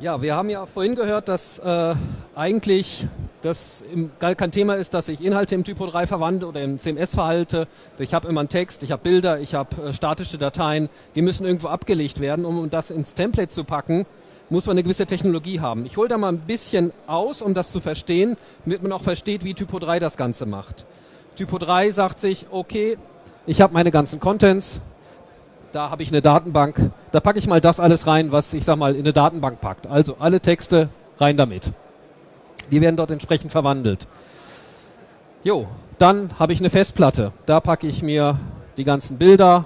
Ja, wir haben ja vorhin gehört, dass äh, eigentlich das im, gar kein Thema ist, dass ich Inhalte im Typo 3 verwandle oder im CMS verhalte. Ich habe immer einen Text, ich habe Bilder, ich habe äh, statische Dateien, die müssen irgendwo abgelegt werden. Um das ins Template zu packen, muss man eine gewisse Technologie haben. Ich hole da mal ein bisschen aus, um das zu verstehen, damit man auch versteht, wie Typo 3 das Ganze macht. Typo 3 sagt sich, okay, ich habe meine ganzen Contents, da habe ich eine Datenbank, da packe ich mal das alles rein, was ich sag mal in eine Datenbank packt. Also alle Texte rein damit. Die werden dort entsprechend verwandelt. Jo, dann habe ich eine Festplatte. Da packe ich mir die ganzen Bilder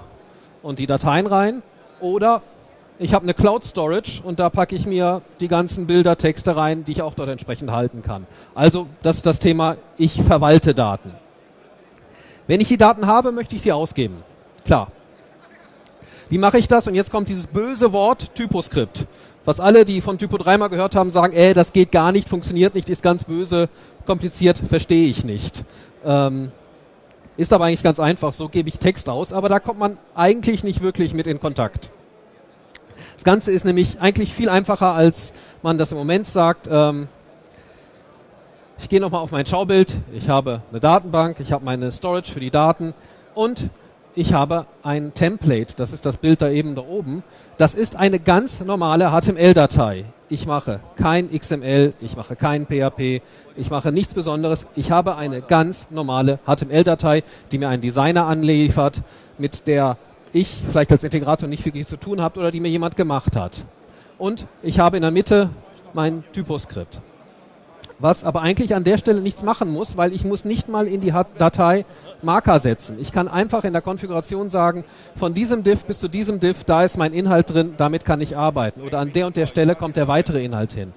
und die Dateien rein. Oder ich habe eine Cloud Storage und da packe ich mir die ganzen Bilder, Texte rein, die ich auch dort entsprechend halten kann. Also das ist das Thema, ich verwalte Daten. Wenn ich die Daten habe, möchte ich sie ausgeben. Klar, wie mache ich das? Und jetzt kommt dieses böse Wort Typoskript. Was alle, die von Typo 3 mal gehört haben, sagen, ey, das geht gar nicht, funktioniert nicht, ist ganz böse, kompliziert, verstehe ich nicht. Ähm, ist aber eigentlich ganz einfach, so gebe ich Text aus, aber da kommt man eigentlich nicht wirklich mit in Kontakt. Das Ganze ist nämlich eigentlich viel einfacher, als man das im Moment sagt. Ähm, ich gehe nochmal auf mein Schaubild, ich habe eine Datenbank, ich habe meine Storage für die Daten und ich habe ein Template, das ist das Bild da eben da oben. Das ist eine ganz normale HTML-Datei. Ich mache kein XML, ich mache kein PHP, ich mache nichts Besonderes. Ich habe eine ganz normale HTML-Datei, die mir ein Designer anliefert, mit der ich vielleicht als Integrator nicht wirklich zu tun habe oder die mir jemand gemacht hat. Und ich habe in der Mitte mein Typoskript was aber eigentlich an der Stelle nichts machen muss, weil ich muss nicht mal in die Datei Marker setzen. Ich kann einfach in der Konfiguration sagen, von diesem Div bis zu diesem Div, da ist mein Inhalt drin, damit kann ich arbeiten. Oder an der und der Stelle kommt der weitere Inhalt hin.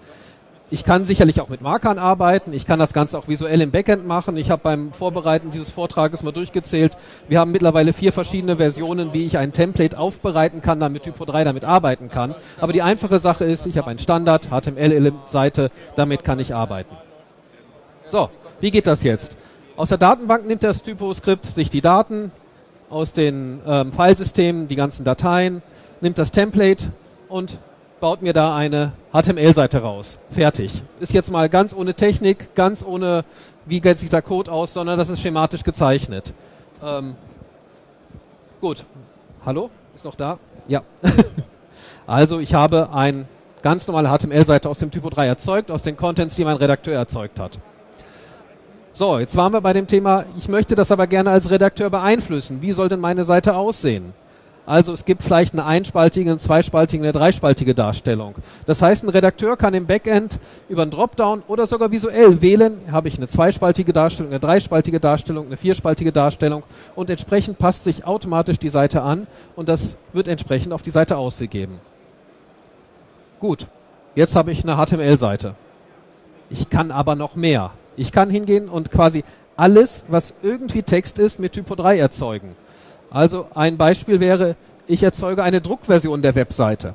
Ich kann sicherlich auch mit Markern arbeiten. Ich kann das Ganze auch visuell im Backend machen. Ich habe beim Vorbereiten dieses Vortrages mal durchgezählt. Wir haben mittlerweile vier verschiedene Versionen, wie ich ein Template aufbereiten kann, damit Typo 3 damit arbeiten kann. Aber die einfache Sache ist, ich habe einen Standard, HTML-Seite, damit kann ich arbeiten. So, wie geht das jetzt? Aus der Datenbank nimmt das Typo-Skript sich die Daten aus den ähm, Filesystemen, die ganzen Dateien, nimmt das Template und baut mir da eine HTML-Seite raus. Fertig. Ist jetzt mal ganz ohne Technik, ganz ohne, wie geht sich der Code aus, sondern das ist schematisch gezeichnet. Ähm, gut. Hallo? Ist noch da? Ja. also ich habe eine ganz normale HTML-Seite aus dem Typo 3 erzeugt, aus den Contents, die mein Redakteur erzeugt hat. So, jetzt waren wir bei dem Thema, ich möchte das aber gerne als Redakteur beeinflussen. Wie soll denn meine Seite aussehen? Also es gibt vielleicht eine einspaltige, eine zweispaltige, eine dreispaltige Darstellung. Das heißt, ein Redakteur kann im Backend über einen Dropdown oder sogar visuell wählen, habe ich eine zweispaltige Darstellung, eine dreispaltige Darstellung, eine vierspaltige Darstellung und entsprechend passt sich automatisch die Seite an und das wird entsprechend auf die Seite ausgegeben. Gut, jetzt habe ich eine HTML-Seite. Ich kann aber noch mehr. Ich kann hingehen und quasi alles, was irgendwie Text ist, mit Typo 3 erzeugen. Also ein Beispiel wäre, ich erzeuge eine Druckversion der Webseite.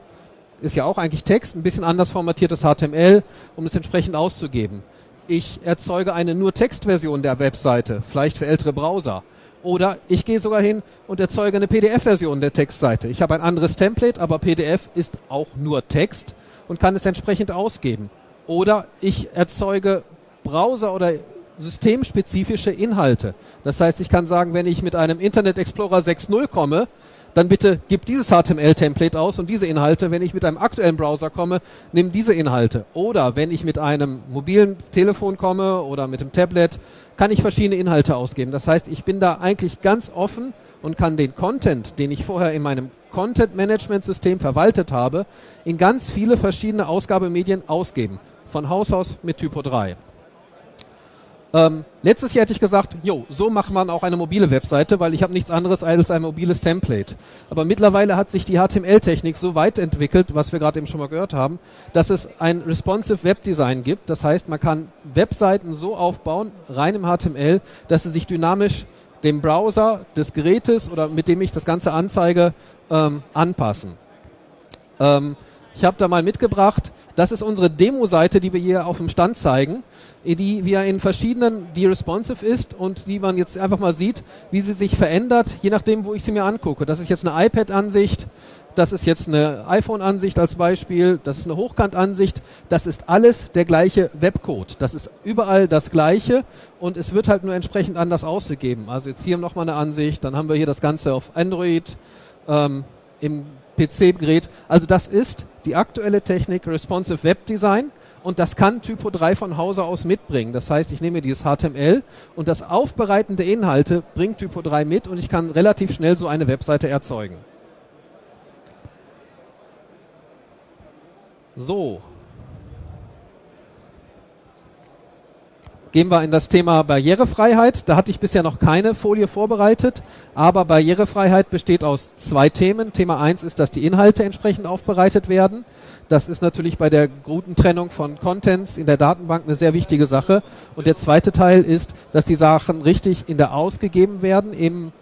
Ist ja auch eigentlich Text, ein bisschen anders formatiertes HTML, um es entsprechend auszugeben. Ich erzeuge eine nur Textversion der Webseite, vielleicht für ältere Browser. Oder ich gehe sogar hin und erzeuge eine PDF-Version der Textseite. Ich habe ein anderes Template, aber PDF ist auch nur Text und kann es entsprechend ausgeben. Oder ich erzeuge Browser- oder systemspezifische Inhalte. Das heißt, ich kann sagen, wenn ich mit einem Internet Explorer 6.0 komme, dann bitte gib dieses HTML-Template aus und diese Inhalte. Wenn ich mit einem aktuellen Browser komme, nimm diese Inhalte. Oder wenn ich mit einem mobilen Telefon komme oder mit einem Tablet, kann ich verschiedene Inhalte ausgeben. Das heißt, ich bin da eigentlich ganz offen und kann den Content, den ich vorher in meinem Content-Management-System verwaltet habe, in ganz viele verschiedene Ausgabemedien ausgeben. Von Haus aus mit Typo 3. Ähm, letztes Jahr hätte ich gesagt, jo, so macht man auch eine mobile Webseite, weil ich habe nichts anderes als ein mobiles Template. Aber mittlerweile hat sich die HTML-Technik so weit entwickelt, was wir gerade eben schon mal gehört haben, dass es ein responsive Webdesign gibt. Das heißt, man kann Webseiten so aufbauen, rein im HTML, dass sie sich dynamisch dem Browser des Gerätes oder mit dem ich das Ganze anzeige, ähm, anpassen. Ähm, Ich habe da mal mitgebracht, das ist unsere Demo-Seite, die wir hier auf dem Stand zeigen, die wir in verschiedenen, die responsive ist und die man jetzt einfach mal sieht, wie sie sich verändert, je nachdem, wo ich sie mir angucke. Das ist jetzt eine iPad-Ansicht, das ist jetzt eine iPhone-Ansicht als Beispiel, das ist eine Hochkant-Ansicht, das ist alles der gleiche Webcode. Das ist überall das gleiche und es wird halt nur entsprechend anders ausgegeben. Also jetzt hier nochmal eine Ansicht, dann haben wir hier das Ganze auf Android, ähm, im PC-Gerät. Also das ist die aktuelle Technik Responsive Web Design und das kann Typo 3 von Hause aus mitbringen. Das heißt, ich nehme dieses HTML und das Aufbereiten der Inhalte bringt Typo 3 mit und ich kann relativ schnell so eine Webseite erzeugen. So, Gehen wir in das Thema Barrierefreiheit. Da hatte ich bisher noch keine Folie vorbereitet, aber Barrierefreiheit besteht aus zwei Themen. Thema eins ist, dass die Inhalte entsprechend aufbereitet werden. Das ist natürlich bei der guten Trennung von Contents in der Datenbank eine sehr wichtige Sache. Und der zweite Teil ist, dass die Sachen richtig in der ausgegeben werden im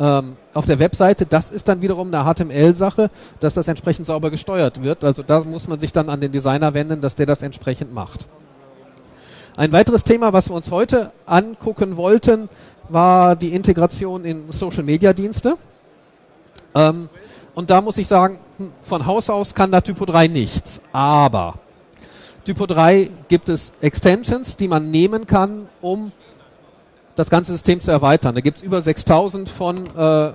ähm, auf der Webseite, das ist dann wiederum eine HTML-Sache, dass das entsprechend sauber gesteuert wird. Also da muss man sich dann an den Designer wenden, dass der das entsprechend macht. Ein weiteres Thema, was wir uns heute angucken wollten, war die Integration in Social-Media-Dienste. Ähm, und da muss ich sagen, hm, von Haus aus kann da Typo 3 nichts. Aber Typo 3 gibt es Extensions, die man nehmen kann, um das ganze System zu erweitern. Da gibt es über 6000 von äh,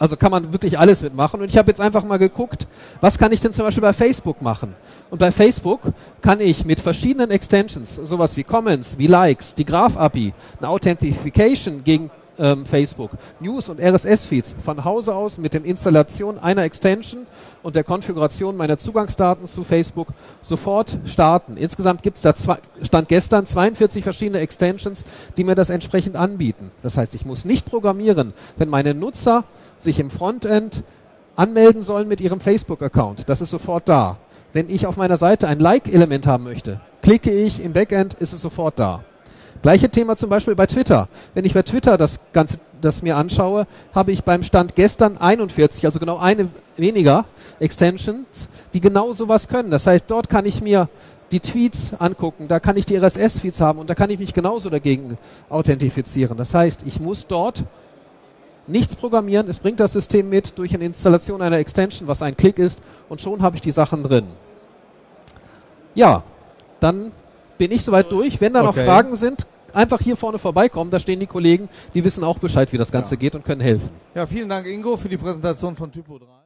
also kann man wirklich alles mitmachen. Und ich habe jetzt einfach mal geguckt, was kann ich denn zum Beispiel bei Facebook machen? Und bei Facebook kann ich mit verschiedenen Extensions, sowas wie Comments, wie Likes, die Graph-API, eine Authentification gegen ähm, Facebook, News und RSS-Feeds von Hause aus mit der Installation einer Extension und der Konfiguration meiner Zugangsdaten zu Facebook sofort starten. Insgesamt gibt es da zwei, Stand gestern 42 verschiedene Extensions, die mir das entsprechend anbieten. Das heißt, ich muss nicht programmieren, wenn meine Nutzer sich im Frontend anmelden sollen mit ihrem Facebook-Account. Das ist sofort da. Wenn ich auf meiner Seite ein Like-Element haben möchte, klicke ich im Backend, ist es sofort da. Gleiche Thema zum Beispiel bei Twitter. Wenn ich bei Twitter das Ganze das mir anschaue, habe ich beim Stand gestern 41, also genau eine weniger Extensions, die genau sowas können. Das heißt, dort kann ich mir die Tweets angucken, da kann ich die RSS-Feeds haben und da kann ich mich genauso dagegen authentifizieren. Das heißt, ich muss dort nichts programmieren, es bringt das System mit durch eine Installation einer Extension, was ein Klick ist, und schon habe ich die Sachen drin. Ja, dann bin ich soweit durch. Wenn da okay. noch Fragen sind, einfach hier vorne vorbeikommen, da stehen die Kollegen, die wissen auch Bescheid, wie das Ganze ja. geht und können helfen. Ja, vielen Dank Ingo für die Präsentation von Typo 3.